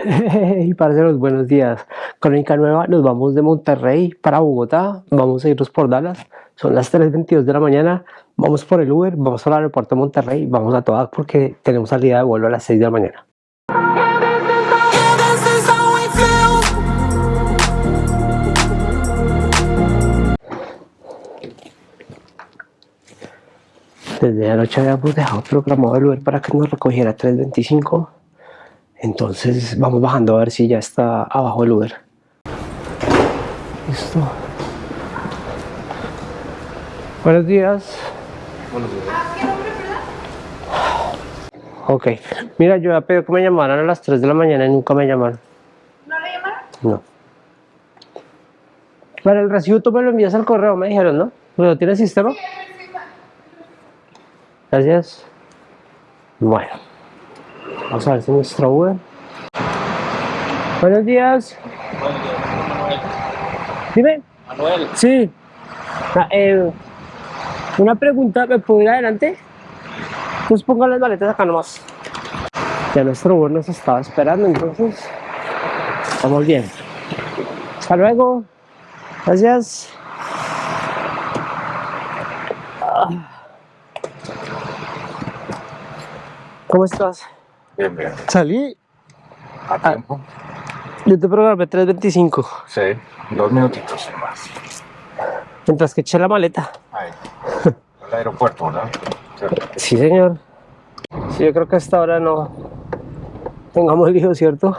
Y los buenos días. Crónica nueva, nos vamos de Monterrey para Bogotá, vamos a irnos por Dallas, son las 3.22 de la mañana, vamos por el Uber, vamos al aeropuerto de Monterrey, vamos a todas porque tenemos salida de vuelo a las 6 de la mañana. Desde anoche habíamos dejado programado el Uber para que nos recogiera 3.25 entonces vamos bajando a ver si ya está abajo el Uber. Listo. Buenos días. Buenos días. ¿Qué nombre, Ok. Mira, yo había pedido que me llamaran a las 3 de la mañana y nunca me llamaron. ¿No le llamaron? No. Para el recibo tú me lo envías al correo, me dijeron, ¿no? ¿Lo tienes sistema? Sí, Gracias. Bueno. Vamos a ver si nuestro Uber. Buenos días. Dime. Manuel. Sí. Ah, eh, una pregunta, ¿me puedo ir adelante? Pues pongan las maletas acá nomás. Ya nuestro Uber nos estaba esperando, entonces estamos bien. Hasta luego. Gracias. Ah. ¿Cómo estás? Bien, bien. Salí. A tiempo. Yo te programé 3.25. Sí, dos minutitos más. Mientras que eché la maleta. Ahí. El aeropuerto, ¿verdad? Sí, señor. Sí, yo creo que a esta hora no tengamos lío, ¿cierto?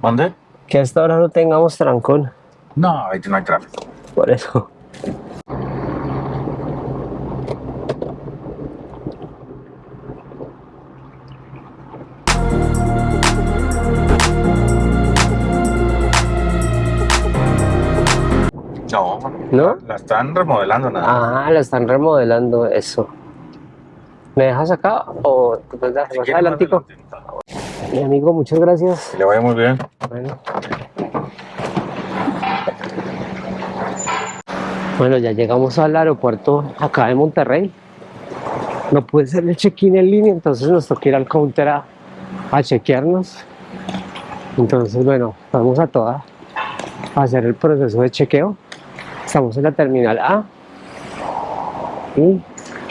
¿Mande? Que a esta hora no tengamos trancón. No, ahí no hay tráfico. Por eso. No, La están remodelando nada. Ah, la están remodelando, eso. ¿Me dejas acá o te puedes más adelantico? Mi amigo, muchas gracias. le vaya muy bien. Bueno. Bueno, ya llegamos al aeropuerto acá de Monterrey. No puede ser el check-in en línea, entonces nos toca ir al counter a, a chequearnos. Entonces, bueno, vamos a toda a hacer el proceso de chequeo. Estamos en la terminal A. Y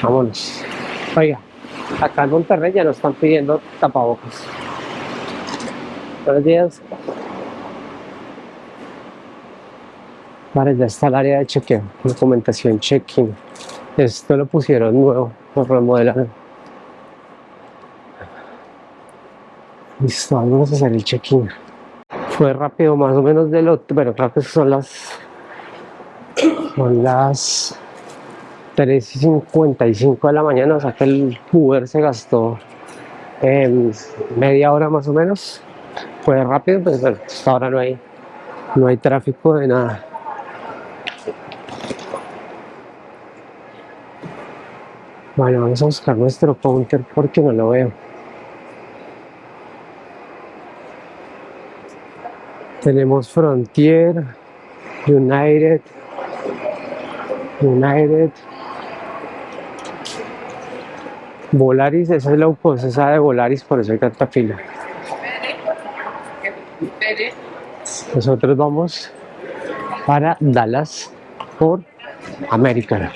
vámonos. Oiga, acá en Monterrey ya nos están pidiendo tapabocas. Buenos días. Vale, ya está el área de chequeo, documentación check-in. Esto lo pusieron nuevo, lo remodelaron. Listo, vamos a hacer el check-in. Fue rápido, más o menos de lo... Bueno, creo que son las son las 3.55 de la mañana, o sea que el Uber se gastó en media hora más o menos. Fue rápido, pero pues, hasta ahora no hay, no hay tráfico de nada. Bueno, vamos a buscar nuestro counter porque no lo veo. Tenemos Frontier, United, United, Volaris, esa es la esa de Volaris, por eso hay tanta fila. Nosotros vamos para Dallas por American.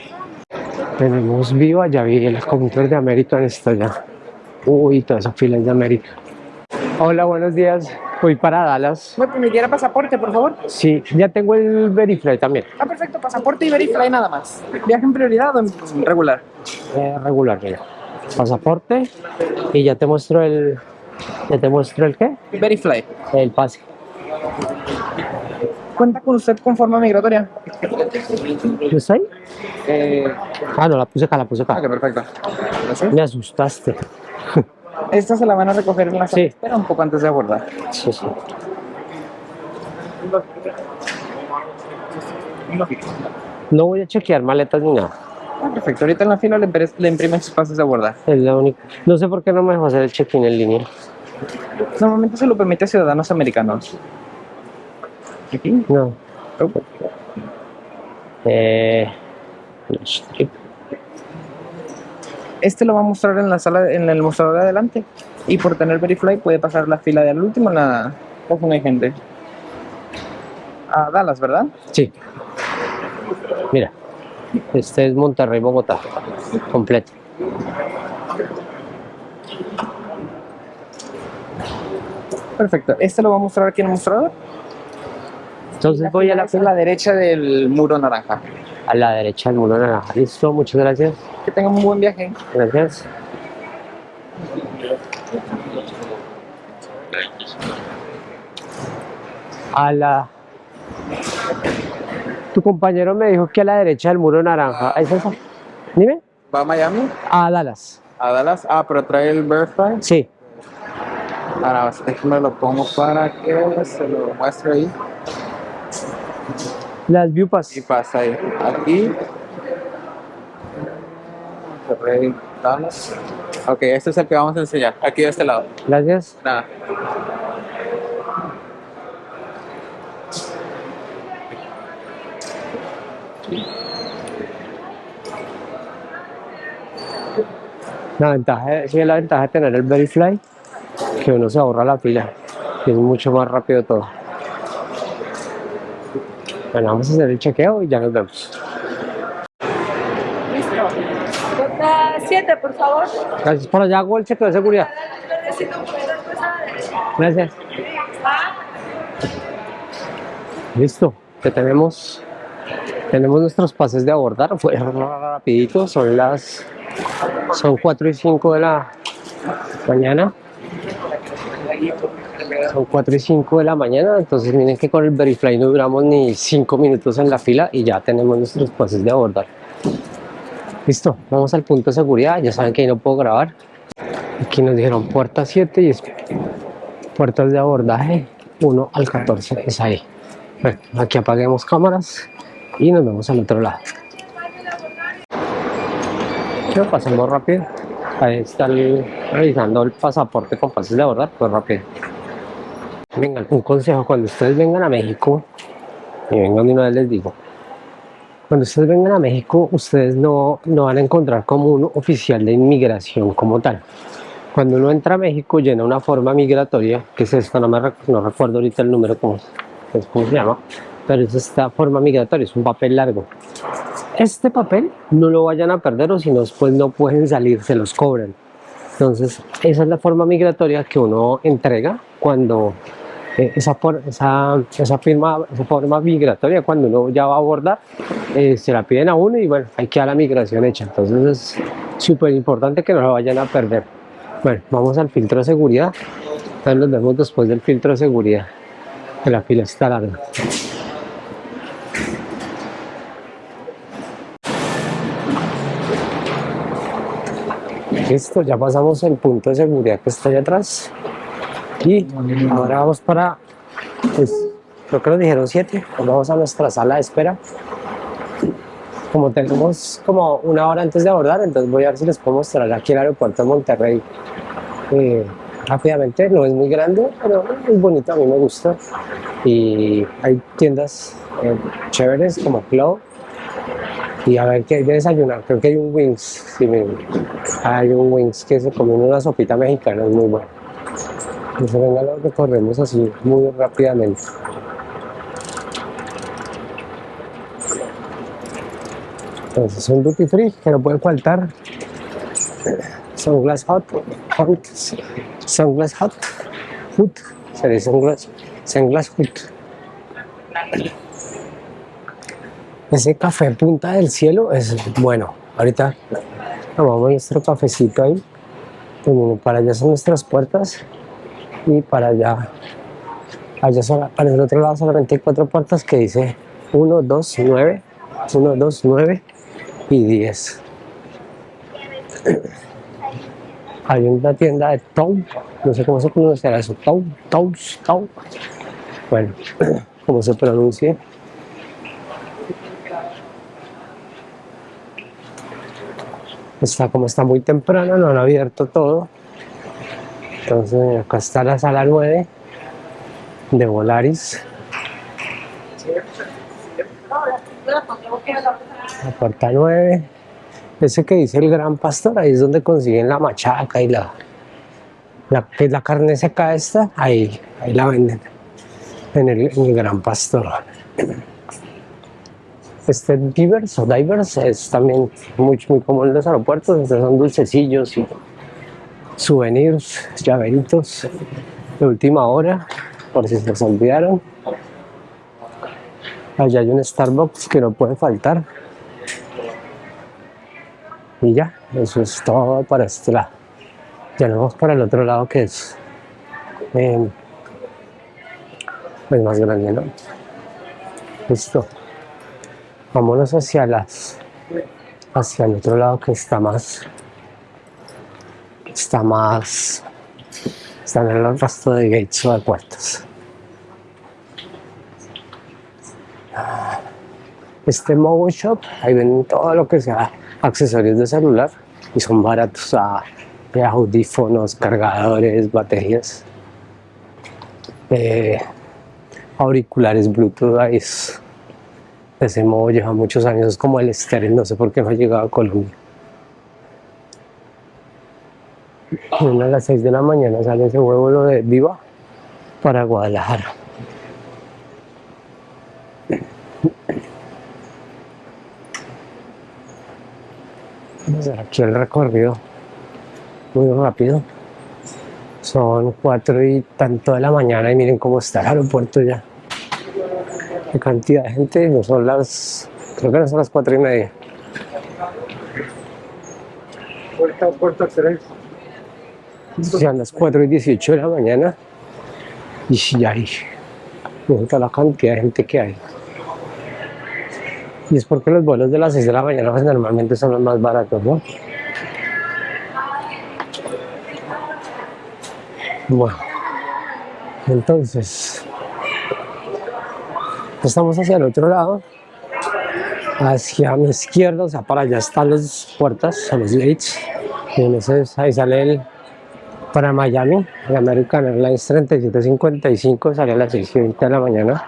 Tenemos Viva, ya vi el counter de American está ya. Uy, toda esa fila es de América. Hola, buenos días. Voy para Dallas. ¿Me permitiera pasaporte, por favor? Sí, ya tengo el Verifly también. Ah, perfecto, pasaporte y Verifly nada más. ¿Viaje en prioridad o en regular? Eh, regular, mira. Pasaporte y ya te muestro el... ¿Ya te muestro el qué? Verifly. El pase. ¿Cuenta con usted con forma migratoria? ¿Yo estoy? Eh... Ah, no, la puse acá, la puse acá. Ah, perfecto. Me asustaste. Esta se la van a recoger en la sala sí. espera un poco antes de abordar. Sí, sí. No voy a chequear maletas ni nada. Ah, perfecto, ahorita en la fila le, le imprimen sus pases de abordar. Es la única. No sé por qué no me dejó hacer el check-in en línea. Normalmente se lo permite a ciudadanos americanos. ¿Check-in? No. Oh. Eh, este lo va a mostrar en la sala, en el mostrador de adelante. Y por tener Verifly puede pasar la fila de al último en la, no hay gente. A Dallas, ¿verdad? Sí. Mira, este es Monterrey, Bogotá, completo. Perfecto. ¿Este lo va a mostrar aquí en el mostrador? Entonces voy a la, la derecha del muro naranja. A la derecha del muro naranja. Listo, muchas gracias. Que tengan un buen viaje. Gracias. A la... Tu compañero me dijo que a la derecha del muro naranja. ¿Es esa? Dime. ¿Va a Miami? A Dallas. A Dallas. Ah, pero trae el Verify. Sí. Ahora, déjame lo pongo para que se lo muestre ahí. Las Viewpass. Y pasa ahí. Aquí. Ok, este es el que vamos a enseñar. Aquí de este lado. Gracias. Nada. La ventaja, sí, la ventaja de tener el Verifly, que uno se ahorra la fila, y es mucho más rápido todo. Bueno, vamos a hacer el chequeo y ya nos vemos. Listo. Ruta 7, por favor. Gracias por allá, hago el chequeo de seguridad. Gracias. Listo, que tenemos, tenemos nuestros pases de abordar, fue rapidito, son las, son 4 y 5 de la mañana. Son 4 y 5 de la mañana, entonces miren que con el Verifly no duramos ni 5 minutos en la fila y ya tenemos nuestros pases de abordar. Listo, vamos al punto de seguridad, ya saben que ahí no puedo grabar. Aquí nos dijeron puerta 7 y es puertas de abordaje 1 al 14, es ahí. Bueno, aquí apaguemos cámaras y nos vemos al otro lado. Ya pasamos rápido. Ahí está el- revisando el pasaporte con pases de abordar, pues rápido. Vengan, un consejo, cuando ustedes vengan a México, y vengan de una vez les digo, cuando ustedes vengan a México, ustedes no, no van a encontrar como un oficial de inmigración como tal. Cuando uno entra a México, llena una forma migratoria, que es esta, no, me no recuerdo ahorita el número, cómo, cómo se llama, pero es esta forma migratoria, es un papel largo. Este papel no lo vayan a perder o si no, después no pueden salir, se los cobran. Entonces, esa es la forma migratoria que uno entrega cuando esa, por- esa, esa, firma, esa forma migratoria, cuando uno ya va a abordar, eh, se la piden a uno y bueno, hay que dar la migración hecha. Entonces, es súper importante que no la vayan a perder. Bueno, vamos al filtro de seguridad. Entonces nos vemos después del filtro de seguridad, que la fila está larga. Listo, ya pasamos el punto de seguridad que está allá atrás. Y ahora vamos para, pues, creo que nos dijeron 7, vamos a nuestra sala de espera. Como tenemos como una hora antes de abordar, entonces voy a ver si les puedo mostrar aquí el aeropuerto de Monterrey eh, rápidamente. No es muy grande, pero es bonito, a mí me gusta. Y hay tiendas eh, chéveres como Club. Y a ver qué hay de desayunar. Creo que hay un Wings. sí, hay un Wings que se come una sopita mexicana, es muy bueno. Entonces, venga, lo recorremos así muy rápidamente. Entonces, un duty free que no puede faltar. Sunglass hot, hot, sunglass hot, food, se dice sunglass, sunglass food. Ese café punta del cielo es bueno. Ahorita tomamos nuestro cafecito ahí. Para allá son nuestras puertas y para allá, allá sola- para el otro lado solamente hay cuatro puertas que dice 1, 2, 9, 1, 2, 9 y 10. Hay una tienda de Tau, no sé cómo se pronunciará eso, Tau, Tau, Tau. Bueno, como se pronuncie. Está como está muy temprano, no han abierto todo. Entonces acá está la sala 9 de Volaris. La puerta 9. Ese que dice el gran pastor, ahí es donde consiguen la machaca y la, la, la carne seca esta, ahí, ahí la venden. en el, Gran Pastor. Este Divers o Divers es también muy, muy común en los aeropuertos, entonces son dulcecillos y souvenirs, llaveritos de última hora, por si se los olvidaron. Allá hay un Starbucks que no puede faltar. Y ya, eso es todo para este lado. Ya nos vamos para el otro lado que es eh, pues más grande, ¿no? Listo. Vámonos hacia las hacia el otro lado que está más está más está en el resto de gates o de puertas. Este mobile shop, ahí ven todo lo que sea accesorios de celular y son baratos a de audífonos, cargadores, baterías, eh, auriculares Bluetooth, ahí es, ese modo lleva muchos años, es como el estéreo, no sé por qué no ha llegado a Colombia. A las 6 de la mañana sale ese vuelo de Viva para Guadalajara. Vamos a hacer aquí el recorrido muy rápido. Son cuatro y tanto de la mañana y miren cómo está el aeropuerto ya. Qué cantidad de gente, no son las, creo que no son las cuatro y media. Puerta, puerta 3. Son las 4 y 18 de la mañana y ya hay toda la cantidad de gente que hay. Y es porque los vuelos de las 6 de la mañana pues, normalmente son los más baratos, ¿no? Bueno, entonces estamos hacia el otro lado, hacia mi izquierda, o sea, para allá están las puertas, los gates, y entonces ahí sale el para Miami, American Airlines 3755, sale a las 6 y 20 de la mañana.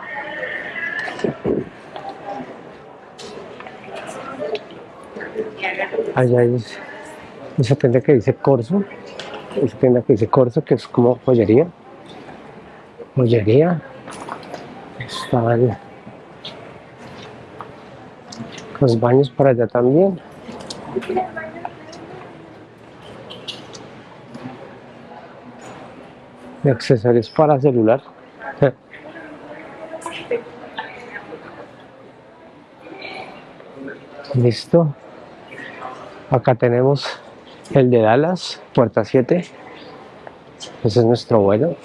Allá hay esa tienda que dice Corso, esa tienda que dice Corso, que es como joyería. Joyería. Están los baños para allá también. Accesorios para celular. Listo. Acá tenemos el de Dallas, puerta 7. Ese es nuestro vuelo.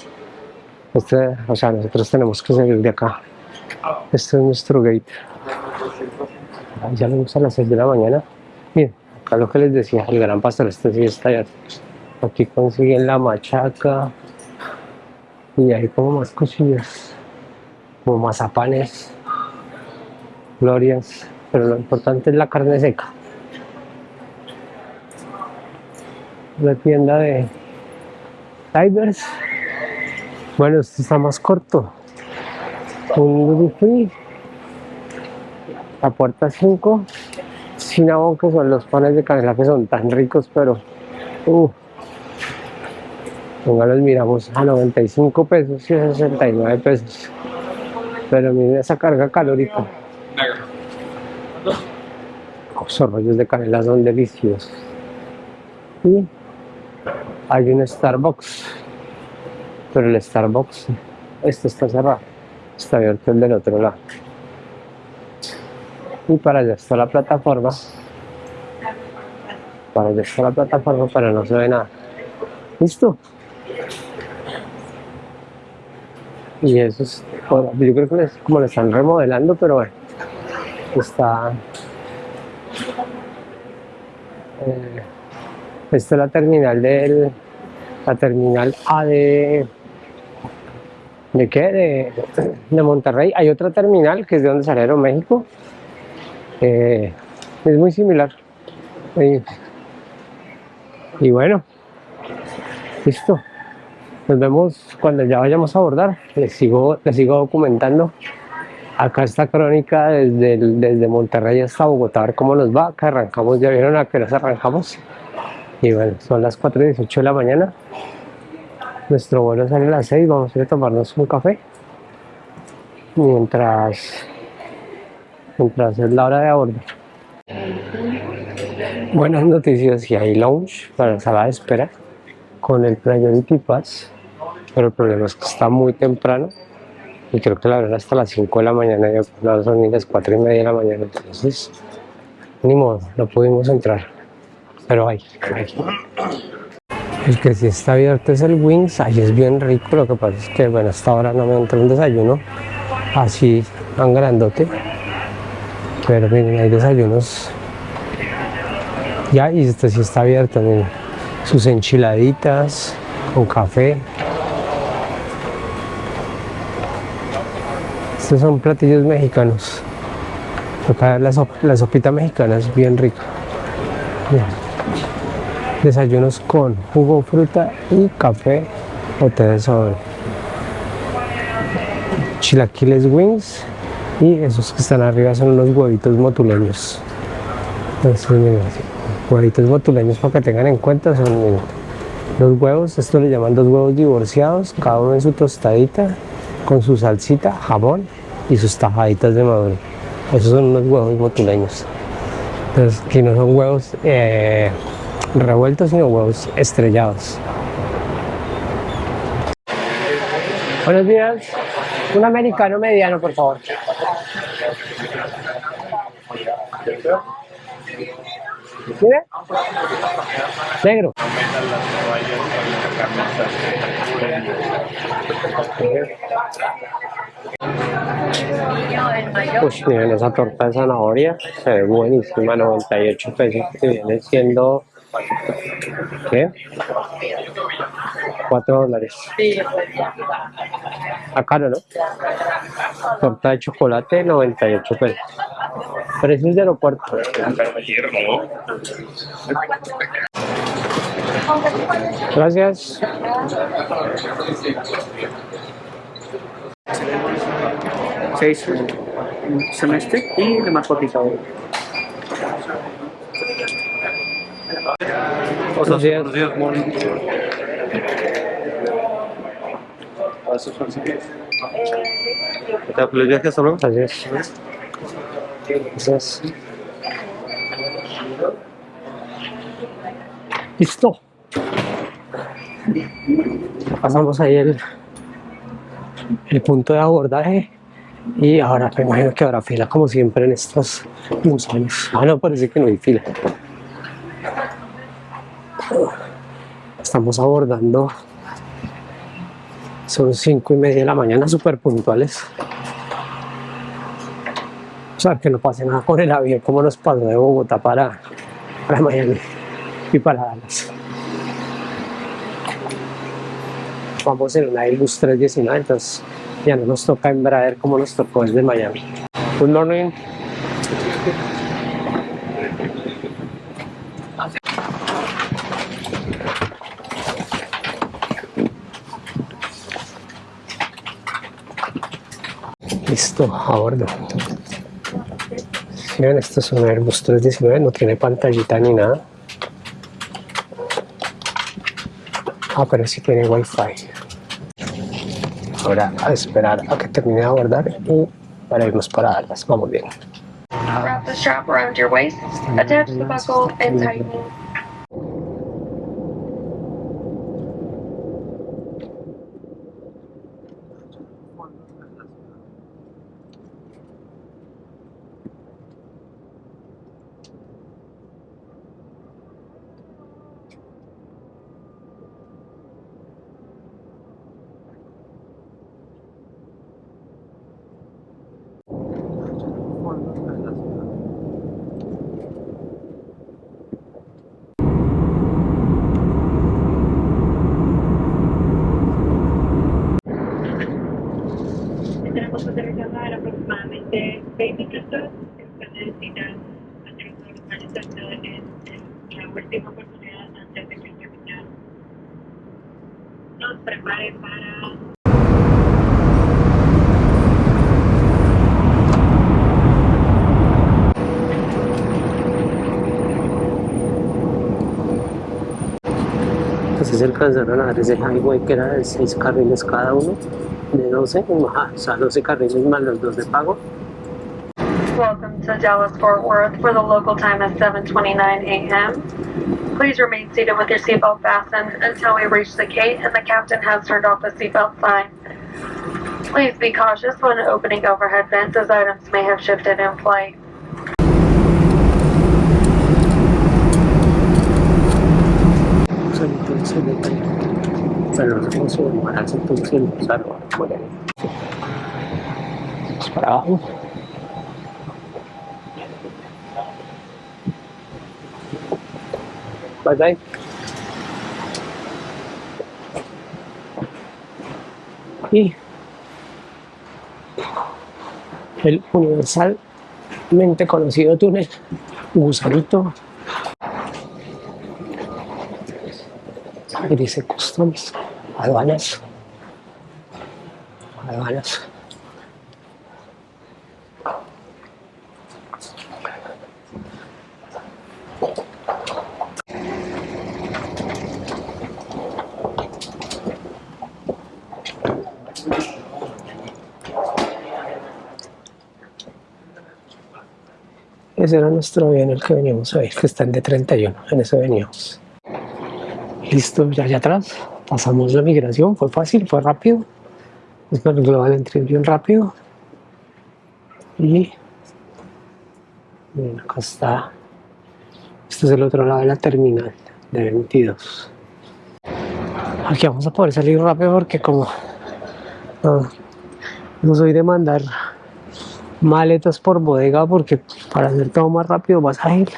Este, o sea, nosotros tenemos que salir de acá. Este es nuestro gate. Ya lo a las 6 de la mañana. Miren, acá lo que les decía, el gran pastor, este sí está allá. Aquí consiguen la machaca, y hay como más cosillas como mazapanes glorias pero lo importante es la carne seca. La tienda de divers bueno este está más corto. Un free la puerta 5 cinnamon que son los panes de canela que son tan ricos pero uh, los miramos a 95 pesos y a 69 pesos. Pero miren esa carga calórica. Los rollos de canela son deliciosos. Y hay un Starbucks. Pero el Starbucks, este está cerrado. Está abierto el del otro lado. Y para allá está la plataforma. Para allá está la plataforma, pero no se ve nada. ¿Listo? Y eso es, yo creo que es como lo están remodelando, pero bueno, está... Eh, esta es la terminal del... la terminal A de... ¿De qué? De, Monterrey. Hay otra terminal que es de donde salieron México. Eh, es muy similar. y bueno, listo. Nos vemos cuando ya vayamos a abordar. Les sigo, les sigo documentando. Acá está crónica desde, desde Monterrey hasta Bogotá, a ver cómo nos va. Acá arrancamos, ya vieron a qué nos arrancamos. Y bueno, son las 4 y 18 de la mañana. Nuestro vuelo sale a las 6, vamos a ir a tomarnos un café. mientras, mientras es la hora de abordar. Buenas noticias, y hay lounge para sala de espera con el Priority Pass, pero el problema es que está muy temprano y creo que la verdad hasta las 5 de la mañana, ya son ni las 4 y media de la mañana, entonces ni modo, no pudimos entrar, pero hay. El que sí está abierto es el Wings, ahí es bien rico, lo que pasa es que bueno, hasta ahora no me entra un desayuno así tan grandote, pero miren, hay desayunos ya y este sí está abierto, miren, sus enchiladitas con café. Estos son platillos mexicanos. Acá la, la sopita mexicana es bien rica. Desayunos con jugo, fruta y café o té de sobre. Chilaquiles wings y esos que están arriba son unos huevitos motuleños. Huevitos motuleños para que tengan en cuenta son los huevos, esto le llaman dos huevos divorciados, cada uno en su tostadita, con su salsita, jabón y sus tajaditas de maduro. Esos son unos huevos motuleños. Entonces, que no son huevos eh, revueltos, sino huevos estrellados. Buenos días. Un americano mediano, por favor. ¿Mire? Negro. Pues miren esa torta de zanahoria, se ve buenísima, 98 pesos, que viene siendo ¿Qué? 4 dólares. Acá no, ¿no? Torta de chocolate, 98 pesos. Precios de aeropuerto. Gracias. Seis semestre y demás cotizado. Buenos días. Buenos días, morning. ¿Les viajes solo? Gracias. Gracias. Listo. Pasamos ahí el, el punto de abordaje y ahora me imagino que habrá fila como siempre en estos museos. Ah, no, parece que no hay fila. Estamos abordando. Son cinco y media de la mañana, súper puntuales. O sea, que no pase nada con el avión, como nos pasó de Bogotá para Miami y para Dallas. Vamos en una Airbus 319, entonces ya no nos toca Embraer como nos tocó desde Miami. Good morning. Listo, a bordo. Miren, esto es un Airbus 319, no tiene pantallita ni nada. Ah, pero sí tiene wifi. Ahora a esperar a que termine de abordar y para irnos para Dallas. Vamos bien. Wrap the strap around your waist, attach the buckle, and tighten. Que aterrizar en aproximadamente 20 minutos. Usted necesita hacer un normal exacto en la última oportunidad antes de que capitán nos prepare para Entonces alcanzaron a dar ese highway que era de seis carriles cada uno de 12, ajá, o sea, 12 carriles más los dos de pago. Welcome to Dallas Fort Worth, for the local time is 7:29 a.m. Please remain seated with your seatbelt fastened until we reach the gate and the captain has turned off the seatbelt sign. Please be cautious when opening overhead vents as items may have shifted in flight. Pero no sé cómo se llamará entonces. Vamos para abajo. Bye bye. Y el universalmente conocido túnel Gusanito y dice customs, aduanas, aduanas. Ese era nuestro avión, el que veníamos a ver, que está en D31, en ese veníamos. Listo, ya allá atrás, pasamos la migración, fue fácil, fue rápido. Es el global entry bien rápido. Y acá está. Este es el otro lado de la terminal de 22. Aquí vamos a poder salir rápido porque como no soy de mandar maletas por bodega porque para hacer todo más rápido, más ágil.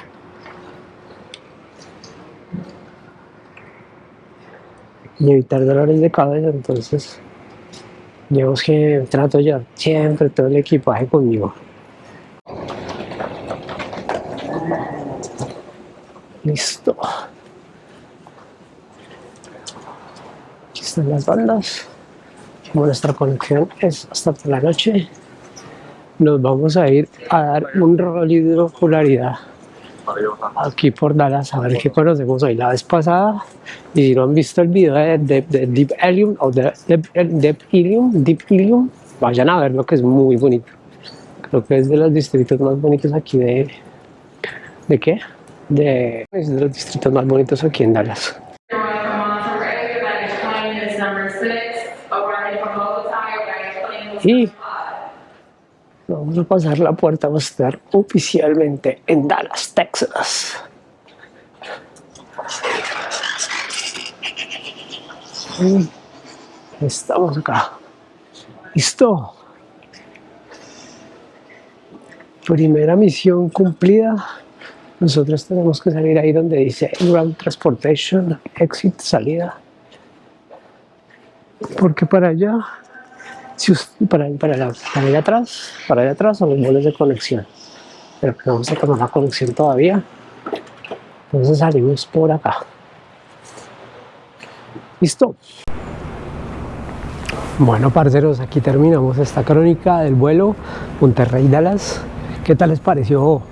Y evitar dolores de cabeza, entonces digamos que trato ya siempre todo el equipaje conmigo. Listo. Aquí están las bandas. Como nuestra conexión es hasta por la noche, nos vamos a ir a dar un rol de aquí por Dallas a ver qué conocemos hoy. La vez pasada y si no han visto el video de, Deep Helium o de Deep, Helium, Deep Helium vayan a verlo que es muy bonito. Creo que es de los distritos más bonitos aquí de ¿de qué? de, es de los distritos más bonitos aquí en Dallas. Y Vamos a pasar la puerta, vamos a estar oficialmente en Dallas, Texas. estamos acá. Listo. Primera misión cumplida. Nosotros tenemos que salir ahí donde dice Ground Transportation, Exit, salida. Porque para allá para, para, para allá atrás, para allá atrás son los vuelos de conexión. Pero que vamos a tomar la conexión todavía. Entonces salimos por acá. ¿Listo? Bueno, parceros, aquí terminamos esta crónica del vuelo Monterrey-Dallas. ¿Qué tal les pareció?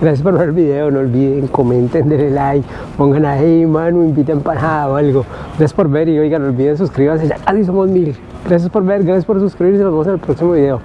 Gracias por ver el video, no olviden, comenten, denle like, pongan ahí, mano, inviten para o algo. Gracias por ver y oigan, no olviden suscribirse, ya casi somos mil. Gracias por ver, gracias por suscribirse, nos vemos en el próximo video.